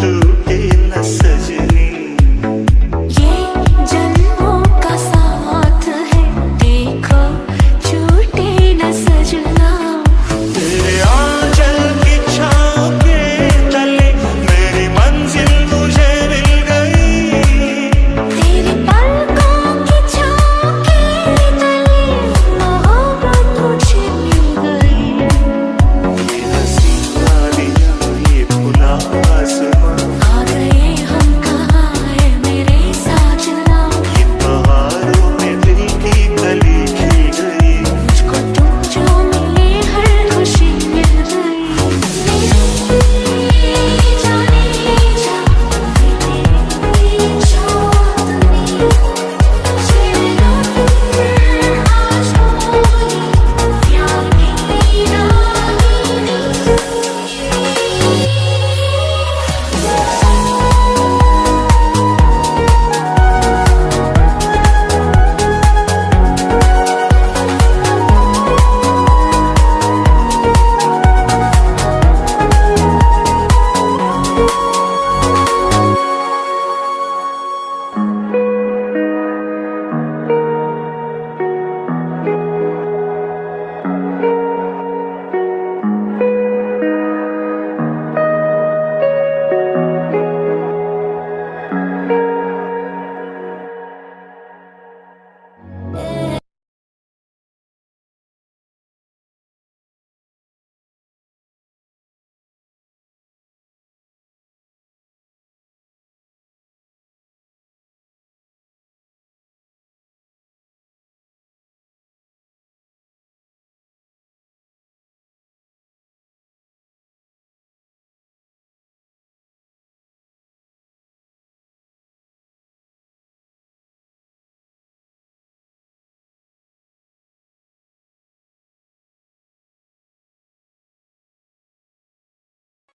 To in a city.